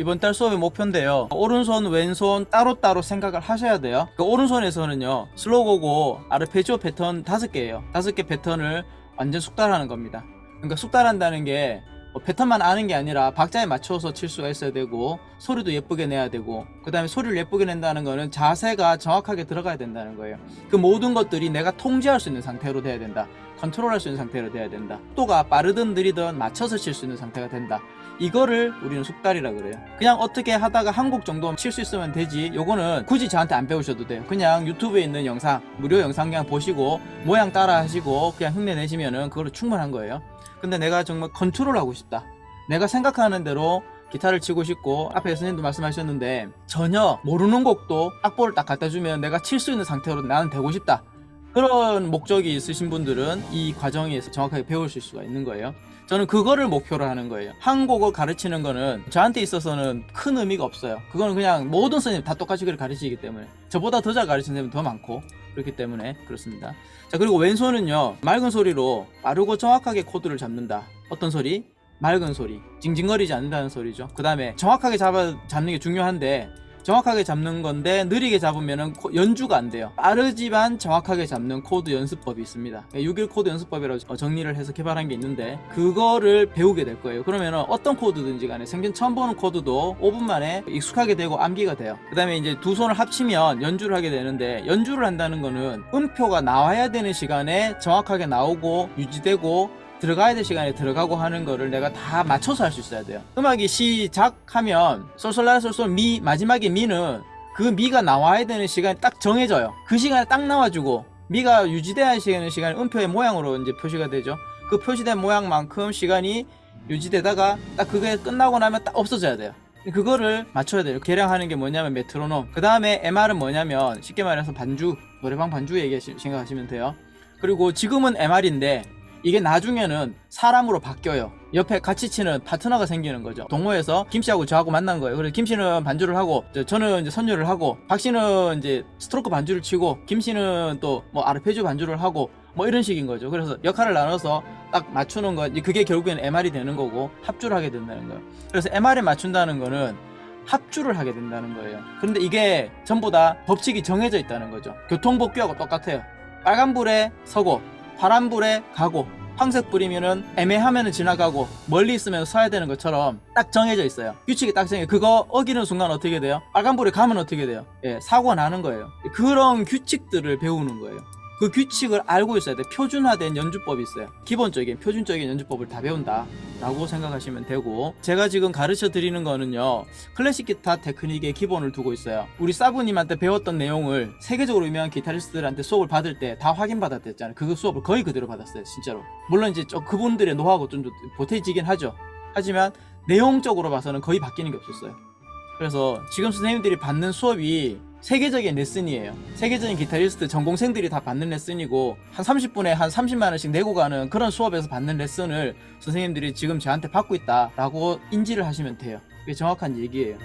이번 달 수업의 목표인데요. 오른손, 왼손 따로따로 생각을 하셔야 돼요. 그 오른손에서는요, 슬로고고 아르페지오 패턴 다섯 개예요. 다섯 개 패턴을 완전 숙달하는 겁니다. 그러니까 숙달한다는 게뭐 패턴만 아는 게 아니라 박자에 맞춰서 칠 수가 있어야 되고 소리도 예쁘게 내야 되고 그 다음에 소리를 예쁘게 낸다는 거는 자세가 정확하게 들어가야 된다는 거예요 그 모든 것들이 내가 통제할 수 있는 상태로 돼야 된다 컨트롤할 수 있는 상태로 돼야 된다 속도가 빠르든 느리든 맞춰서 칠 수 있는 상태가 된다 이거를 우리는 숙달이라 그래요. 그냥 어떻게 하다가 한 곡 정도 칠 수 있으면 되지. 요거는 굳이 저한테 안 배우셔도 돼요. 그냥 유튜브에 있는 영상 무료 영상 그냥 보시고 모양 따라 하시고 그냥 흉내 내시면은 그걸로 충분한 거예요. 근데 내가 정말 컨트롤하고 싶다. 내가 생각하는 대로 기타를 치고 싶고 앞에 선생님도 말씀하셨는데 전혀 모르는 곡도 악보를 딱 갖다 주면 내가 칠 수 있는 상태로 나는 되고 싶다. 그런 목적이 있으신 분들은 이 과정에서 정확하게 배우실 수가 있는 거예요 저는 그거를 목표로 하는 거예요. 한 곡을 가르치는 거는 저한테 있어서는 큰 의미가 없어요. 그거는 그냥 모든 선생님 다 똑같이 가르치기 때문에 저보다 더 잘 가르치는 선생님 더 많고 그렇기 때문에 그렇습니다. 자 그리고 왼손은요 맑은 소리로 빠르고 정확하게 코드를 잡는다. 어떤 소리? 맑은 소리. 징징거리지 않는다는 소리죠. 그 다음에 정확하게 잡아, 잡는 게 중요한데 정확하게 잡는 건데 느리게 잡으면 연주가 안 돼요. 빠르지만 정확하게 잡는 코드 연습법이 있습니다. 6일 코드 연습법이라고 정리를 해서 개발한 게 있는데 그거를 배우게 될 거예요. 그러면 어떤 코드든지 간에 생전 처음 보는 코드도 5분 만에 익숙하게 되고 암기가 돼요. 그 다음에 이제 두 손을 합치면 연주를 하게 되는데 연주를 한다는 거는 음표가 나와야 되는 시간에 정확하게 나오고 유지되고 들어가야 될 시간에 들어가고 하는 거를 내가 다 맞춰서 할 수 있어야 돼요. 음악이 시작하면 솔솔라 솔솔 미 마지막에 미는 그 미가 나와야 되는 시간이 딱 정해져요. 그 시간에 딱 나와주고 미가 유지돼야 되는 시간이 음표의 모양으로 이제 표시가 되죠. 그 표시된 모양만큼 시간이 유지되다가 딱 그게 끝나고 나면 딱 없어져야 돼요. 그거를 맞춰야 돼요. 계량하는 게 뭐냐면 메트로놈. 그 다음에 MR은 뭐냐면 쉽게 말해서 반주 노래방 반주 얘기 생각하시면 돼요. 그리고 지금은 MR인데 이게 나중에는 사람으로 바뀌어요. 옆에 같이 치는 파트너가 생기는 거죠. 동호회에서 김씨하고 저하고 만난 거예요. 그래서 김씨는 반주를 하고 저는 이제 선율을 하고 박씨는 이제 스트로크 반주를 치고 김씨는 또 뭐 아르페지오 반주를 하고 뭐 이런 식인 거죠. 그래서 역할을 나눠서 딱 맞추는 거 그게 결국엔 MR이 되는 거고 합주를 하게 된다는 거예요. 그래서 MR에 맞춘다는 거는 합주를 하게 된다는 거예요. 그런데 이게 전부 다 법칙이 정해져 있다는 거죠. 교통법규하고 똑같아요. 빨간불에 서고 파란불에 가고 황색 불이면은 애매하면은 지나가고 멀리 있으면 서야 되는 것처럼 딱 정해져 있어요 규칙이 딱 정해 그거 어기는 순간 어떻게 돼요? 빨간불에 가면 어떻게 돼요? 예, 사고가 나는 거예요 그런 규칙들을 배우는 거예요 그 규칙을 알고 있어야 돼. 표준화된 연주법이 있어요. 기본적인 표준적인 연주법을 다 배운다 라고 생각하시면 되고. 제가 지금 가르쳐 드리는 거는요 클래식 기타 테크닉의 기본을 두고 있어요. 우리 사부님한테 배웠던 내용을 세계적으로 유명한 기타리스트들한테 수업을 받을 때 다 확인받았댔잖아요. 그 수업을 거의 그대로 받았어요 진짜로. 물론 이제 저 그분들의 노하우가 좀 보태지긴 하죠. 하지만 내용적으로 봐서는 거의 바뀌는 게 없었어요. 그래서 지금 선생님들이 받는 수업이 세계적인 레슨이에요. 세계적인 기타리스트 전공생들이 다 받는 레슨이고 한 30분에 한 30만원씩 내고 가는 그런 수업에서 받는 레슨을 선생님들이 지금 저한테 받고 있다 라고 인지를 하시면 돼요. 그게 정확한 얘기예요